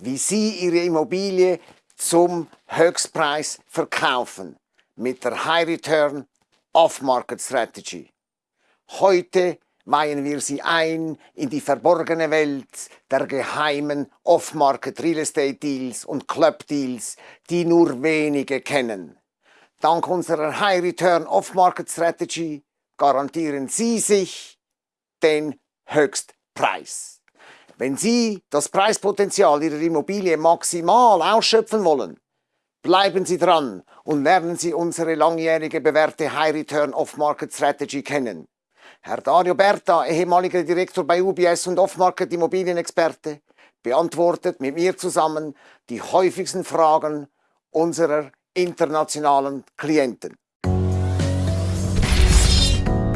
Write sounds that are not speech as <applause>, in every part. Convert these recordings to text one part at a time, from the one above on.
wie Sie Ihre Immobilie zum Höchstpreis verkaufen mit der High Return Off-Market Strategy. Heute weihen wir Sie ein in die verborgene Welt der geheimen Off-Market Real Estate Deals und Club Deals, die nur wenige kennen. Dank unserer High Return Off-Market Strategy garantieren Sie sich den Höchstpreis. Wenn Sie das Preispotenzial Ihrer Immobilie maximal ausschöpfen wollen, bleiben Sie dran und lernen Sie unsere langjährige bewährte High Return Off-Market Strategy kennen. Herr Dario Berta, ehemaliger Direktor bei UBS und Off-Market Immobilienexperte, beantwortet mit mir zusammen die häufigsten Fragen unserer internationalen Klienten.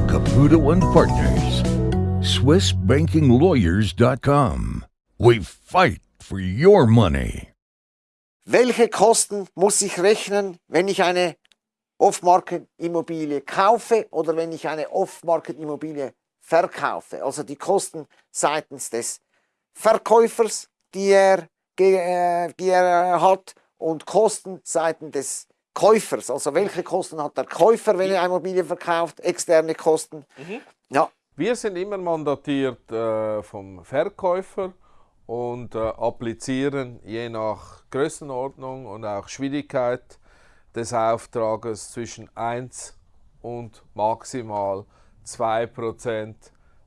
Caputo Partners SwissBankingLawyers.com. We fight for your money. Welche Kosten muss ich rechnen, wenn ich eine Off-Market-Immobilie kaufe oder wenn ich eine Off-Market-Immobilie verkaufe? Also die Kosten seitens des Verkäufers, die er, äh, die er hat, und Kosten seitens des Käufers. Also welche Kosten hat der Käufer, wenn er eine Immobilie verkauft? Externe Kosten. Mhm. Ja, wir sind immer mandatiert äh, vom Verkäufer und äh, applizieren je nach Größenordnung und auch Schwierigkeit des Auftrages zwischen 1 und maximal 2%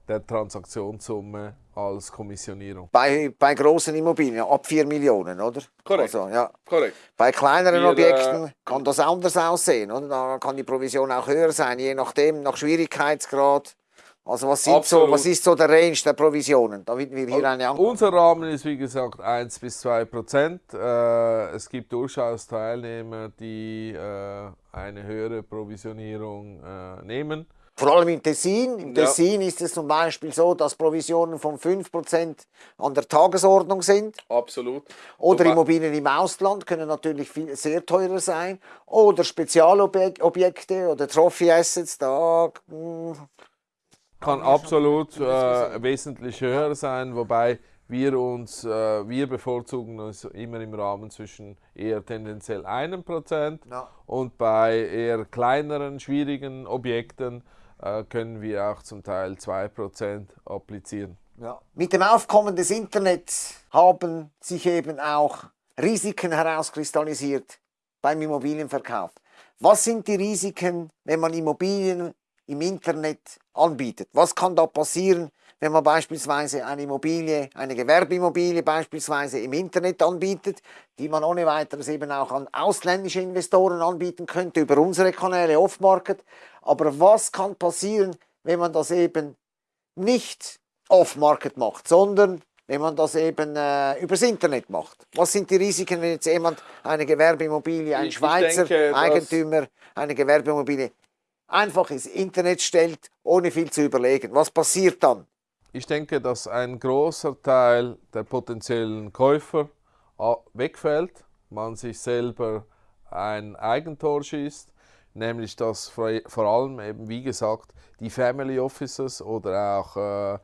der Transaktionssumme als Kommissionierung. Bei, bei großen Immobilien ab 4 Millionen, oder? Korrekt. Also, ja. Korrekt. Bei kleineren Wir, Objekten äh, kann das anders aussehen, oder? Da kann die Provision auch höher sein, je nachdem, nach Schwierigkeitsgrad. Also was, sind so, was ist so der Range der Provisionen, damit wir hier eine Antwort Unser Rahmen ist wie gesagt 1 bis 2 Prozent. Äh, es gibt durchaus Teilnehmer, die äh, eine höhere Provisionierung äh, nehmen. Vor allem im Tessin. Im ja. Tessin ist es zum Beispiel so, dass Provisionen von 5% an der Tagesordnung sind. Absolut. Oder Immobilien im Ausland können natürlich viel, sehr teurer sein. Oder Spezialobjekte oder Trophy Assets, da hm, kann absolut äh, wesentlich höher sein, wobei wir uns, äh, wir bevorzugen uns immer im Rahmen zwischen eher tendenziell einem Prozent ja. und bei eher kleineren, schwierigen Objekten äh, können wir auch zum Teil 2% applizieren. Ja. Mit dem Aufkommen des Internets haben sich eben auch Risiken herauskristallisiert beim Immobilienverkauf. Was sind die Risiken, wenn man Immobilien im Internet anbietet. Was kann da passieren, wenn man beispielsweise eine Immobilie, eine Gewerbeimmobilie beispielsweise im Internet anbietet, die man ohne weiteres eben auch an ausländische Investoren anbieten könnte über unsere Kanäle Off-Market. Aber was kann passieren, wenn man das eben nicht Off-Market macht, sondern wenn man das eben äh, übers Internet macht. Was sind die Risiken, wenn jetzt jemand eine Gewerbeimmobilie, ein Schweizer denke, Eigentümer, eine Gewerbeimmobilie einfach ins Internet stellt, ohne viel zu überlegen. Was passiert dann? Ich denke, dass ein großer Teil der potenziellen Käufer äh, wegfällt, man sich selber ein Eigentor schießt, nämlich dass vor allem eben, wie gesagt, die Family Offices oder auch äh,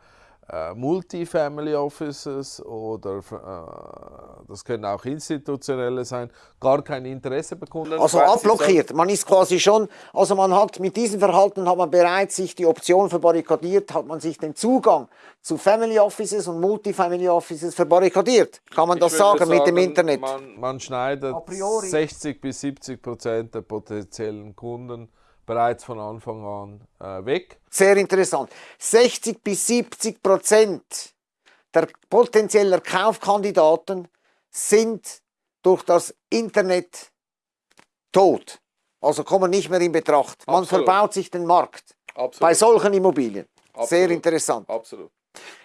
äh, Multifamily Offices oder äh, das können auch institutionelle sein, gar kein Interesse bekunden. Also abblockiert. Man ist quasi schon, also man hat mit diesem Verhalten hat man bereits sich die Option verbarrikadiert, hat man sich den Zugang zu Family Offices und Multifamily Offices verbarrikadiert. Kann man ich das sagen, sagen, mit dem Internet? Man, man schneidet 60 bis 70 Prozent der potenziellen Kunden bereits von Anfang an äh, weg. Sehr interessant. 60 bis 70 Prozent der potenzieller Kaufkandidaten sind durch das Internet tot. Also kommen nicht mehr in Betracht. Man Absolut. verbaut sich den Markt Absolut. bei solchen Immobilien. Absolut. Sehr interessant. Absolut.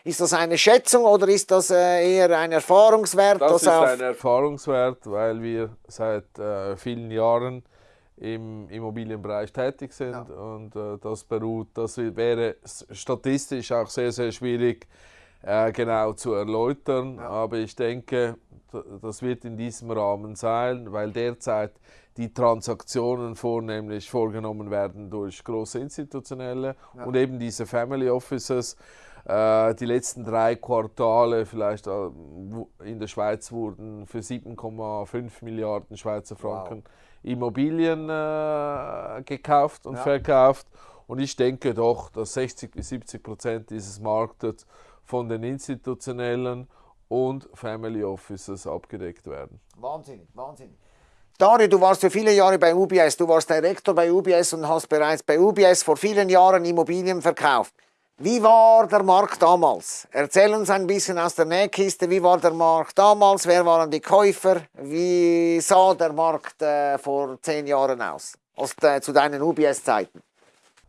Ist das eine Schätzung oder ist das äh, eher ein Erfahrungswert? Das ist ein Erfahrungswert, weil wir seit äh, vielen Jahren im Immobilienbereich tätig sind ja. und äh, das beruht, das wäre statistisch auch sehr, sehr schwierig äh, genau zu erläutern, ja. aber ich denke, das wird in diesem Rahmen sein, weil derzeit die Transaktionen vornehmlich vorgenommen werden durch große institutionelle ja. und eben diese Family Offices Äh, die letzten drei Quartale vielleicht äh, in der Schweiz wurden für 7,5 Milliarden Schweizer Franken wow. Immobilien äh, gekauft und ja. verkauft. Und ich denke doch, dass 60 bis 70 Prozent dieses Marktes von den institutionellen und Family Offices abgedeckt werden. Wahnsinnig, wahnsinnig. Dario, du warst für viele Jahre bei UBS, du warst Direktor bei UBS und hast bereits bei UBS vor vielen Jahren Immobilien verkauft. Wie war der Markt damals? Erzähl uns ein bisschen aus der Nähkiste, wie war der Markt damals, wer waren die Käufer, wie sah der Markt äh, vor zehn Jahren aus, aus äh, zu deinen UBS-Zeiten?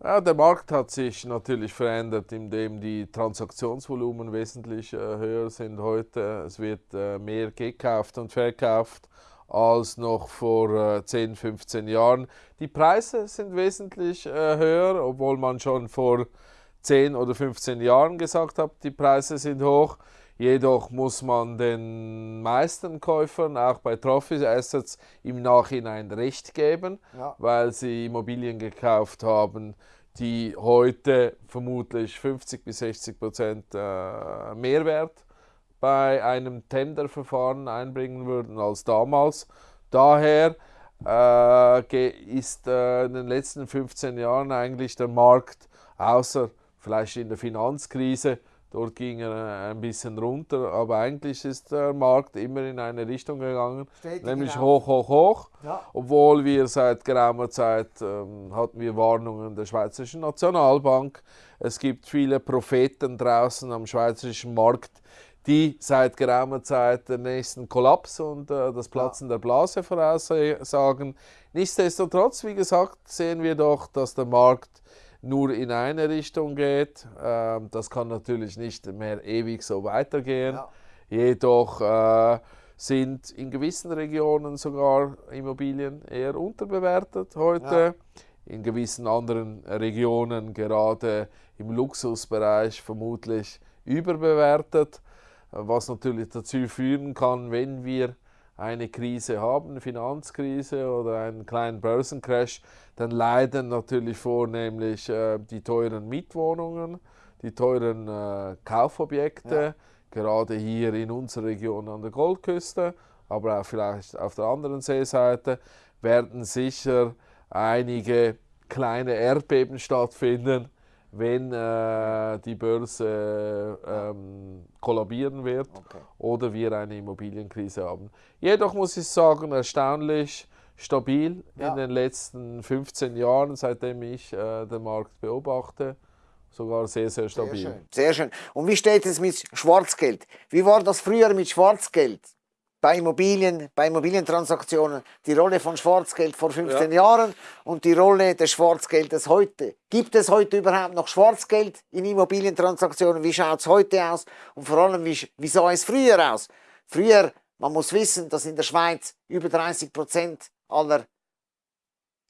Ja, der Markt hat sich natürlich verändert, indem die Transaktionsvolumen wesentlich äh, höher sind heute. Es wird äh, mehr gekauft und verkauft als noch vor äh, 10, 15 Jahren. Die Preise sind wesentlich äh, höher, obwohl man schon vor 10 oder 15 Jahren gesagt hat, die Preise sind hoch. Jedoch muss man den meisten Käufern, auch bei Trophy Assets, im Nachhinein Recht geben, ja. weil sie Immobilien gekauft haben, die heute vermutlich 50 bis 60 Prozent äh, Mehrwert bei einem Tenderverfahren einbringen würden als damals. Daher äh, ist äh, in den letzten 15 Jahren eigentlich der Markt, außer vielleicht in der Finanzkrise, dort ging er ein bisschen runter, aber eigentlich ist der Markt immer in eine Richtung gegangen, Stetig nämlich genau. hoch, hoch, hoch. Ja. Obwohl wir seit geraumer Zeit ähm, hatten wir Warnungen der Schweizerischen Nationalbank. Es gibt viele Propheten draußen am schweizerischen Markt, die seit geraumer Zeit den nächsten Kollaps und äh, das Platzen ja. der Blase voraussagen. Nichtsdestotrotz, wie gesagt, sehen wir doch, dass der Markt nur in eine Richtung geht. Ähm, das kann natürlich nicht mehr ewig so weitergehen. Ja. Jedoch äh, sind in gewissen Regionen sogar Immobilien eher unterbewertet heute. Ja. In gewissen anderen Regionen, gerade im Luxusbereich, vermutlich überbewertet was natürlich dazu führen kann, wenn wir eine Krise haben, eine Finanzkrise oder einen kleinen Börsencrash, dann leiden natürlich vornehmlich äh, die teuren Mietwohnungen, die teuren äh, Kaufobjekte, ja. gerade hier in unserer Region an der Goldküste, aber auch vielleicht auf der anderen Seeseite, werden sicher einige kleine Erdbeben stattfinden, wenn äh, die Börse ähm, kollabieren wird okay. oder wir eine Immobilienkrise haben. Jedoch muss ich sagen, erstaunlich stabil ja. in den letzten 15 Jahren, seitdem ich äh, den Markt beobachte. Sogar sehr, sehr stabil. Sehr schön. sehr schön. Und wie steht es mit Schwarzgeld? Wie war das früher mit Schwarzgeld? Bei Immobilien, bei Immobilientransaktionen die Rolle von Schwarzgeld vor 15 ja. Jahren und die Rolle des Schwarzgeldes heute. Gibt es heute überhaupt noch Schwarzgeld in Immobilientransaktionen? Wie schaut es heute aus? Und vor allem, wie, wie sah es früher aus? Früher, man muss wissen, dass in der Schweiz über 30 Prozent aller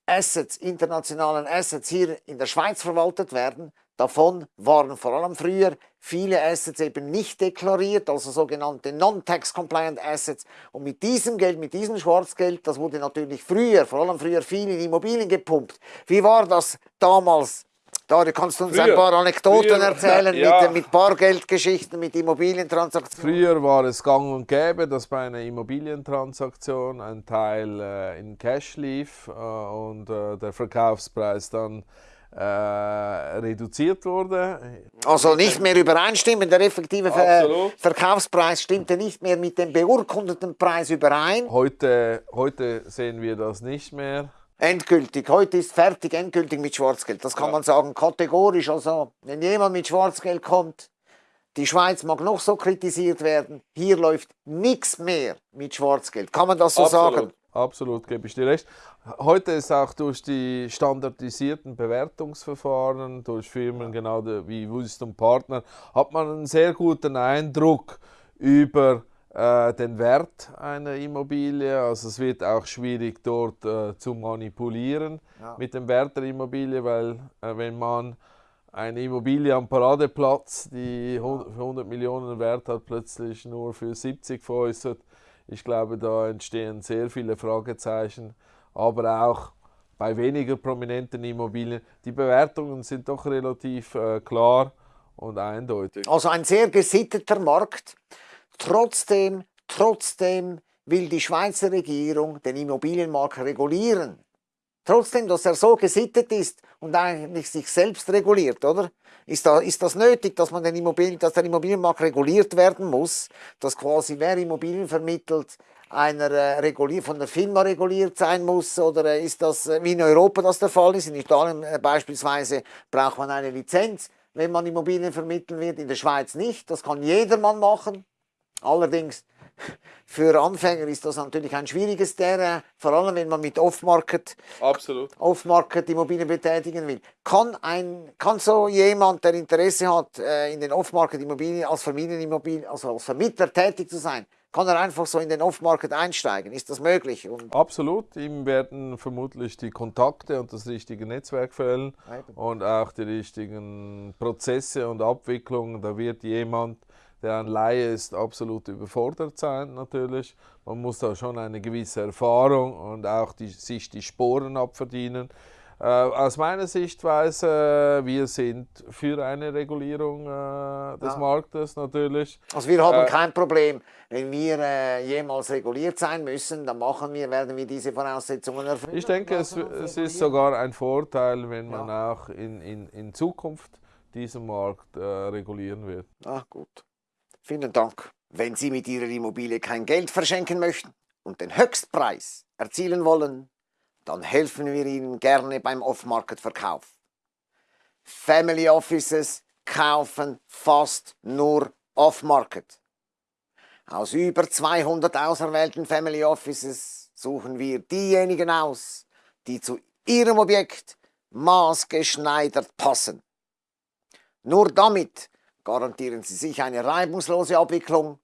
Assets, internationalen Assets hier in der Schweiz verwaltet werden. Davon waren vor allem früher viele Assets eben nicht deklariert, also sogenannte Non-Tax-Compliant Assets. Und mit diesem Geld, mit diesem Schwarzgeld, das wurde natürlich früher, vor allem früher viel in Immobilien gepumpt. Wie war das damals? Dario, kannst du uns früher, ein paar Anekdoten früher, <laughs> erzählen ja. mit, mit Bargeldgeschichten, mit Immobilientransaktionen? Früher war es gang und gäbe, dass bei einer Immobilientransaktion ein Teil äh, in Cash lief äh, und äh, der Verkaufspreis dann äh, reduziert wurde. Also nicht mehr übereinstimmen, der effektive Ver Verkaufspreis stimmte nicht mehr mit dem beurkundeten Preis überein. Heute, heute sehen wir das nicht mehr. Endgültig, heute ist fertig, endgültig mit Schwarzgeld. Das kann ja. man sagen, kategorisch. Also, wenn jemand mit Schwarzgeld kommt, die Schweiz mag noch so kritisiert werden, hier läuft nichts mehr mit Schwarzgeld. Kann man das so Absolut. sagen? Absolut, gebe ich dir recht. Heute ist auch durch die standardisierten Bewertungsverfahren, durch Firmen genau wie Wisdom Partner, hat man einen sehr guten Eindruck über äh, den Wert einer Immobilie. Also es wird auch schwierig dort äh, zu manipulieren ja. mit dem Wert der Immobilie, weil äh, wenn man eine Immobilie am Paradeplatz, die 100 Millionen Wert hat, plötzlich nur für 70 veräußert, ich glaube, da entstehen sehr viele Fragezeichen, aber auch bei weniger prominenten Immobilien. Die Bewertungen sind doch relativ äh, klar und eindeutig. Also ein sehr gesitteter Markt. Trotzdem, trotzdem will die Schweizer Regierung den Immobilienmarkt regulieren. Trotzdem, dass er so gesittet ist und eigentlich sich selbst reguliert, oder? Ist, da, ist das nötig, dass, man den Immobilien, dass der Immobilienmarkt reguliert werden muss, dass quasi wer Immobilien vermittelt, einer äh, von der Firma reguliert sein muss oder äh, ist das äh, wie in Europa das der Fall ist? In Italien äh, beispielsweise braucht man eine Lizenz, wenn man Immobilien vermitteln wird, in der Schweiz nicht. Das kann jedermann machen. Allerdings für Anfänger ist das natürlich ein schwieriges Terrain, vor allem wenn man mit Off-Market Off Immobilien betätigen will. Kann, ein, kann so jemand, der Interesse hat, äh, in den Off-Market Immobilien als Familienimmobilien, also als Vermittler tätig zu sein, kann er einfach so in den Off-Market einsteigen? Ist das möglich? Und Absolut. Ihm werden vermutlich die Kontakte und das richtige Netzwerk fehlen und auch die richtigen Prozesse und Abwicklungen. Da wird jemand der ein Laie ist, absolut überfordert sein natürlich. Man muss da schon eine gewisse Erfahrung und auch die, sich die Sporen abverdienen. Äh, aus meiner Sichtweise, wir sind für eine Regulierung äh, des ja. Marktes natürlich. Also wir haben äh, kein Problem, wenn wir äh, jemals reguliert sein müssen, dann machen wir, werden wir diese Voraussetzungen erfüllen. Ich denke, es, es ist sogar ein Vorteil, wenn man ja. auch in, in, in Zukunft diesen Markt äh, regulieren wird. Ach gut. Vielen Dank. Wenn Sie mit Ihrer Immobilie kein Geld verschenken möchten und den Höchstpreis erzielen wollen, dann helfen wir Ihnen gerne beim Off-Market-Verkauf. Family Offices kaufen fast nur Off-Market. Aus über 200 auserwählten Family Offices suchen wir diejenigen aus, die zu Ihrem Objekt maßgeschneidert passen. Nur damit garantieren Sie sich eine reibungslose Abwicklung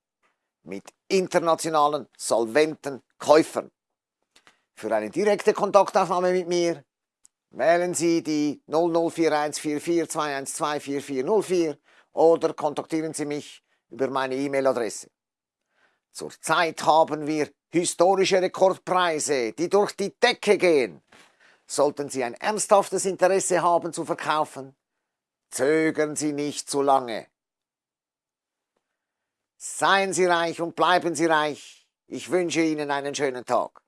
mit internationalen, solventen Käufern. Für eine direkte Kontaktaufnahme mit mir wählen Sie die 00414421244404 oder kontaktieren Sie mich über meine E-Mail-Adresse. Zurzeit haben wir historische Rekordpreise, die durch die Decke gehen. Sollten Sie ein ernsthaftes Interesse haben zu verkaufen, zögern Sie nicht zu lange. Seien Sie reich und bleiben Sie reich. Ich wünsche Ihnen einen schönen Tag.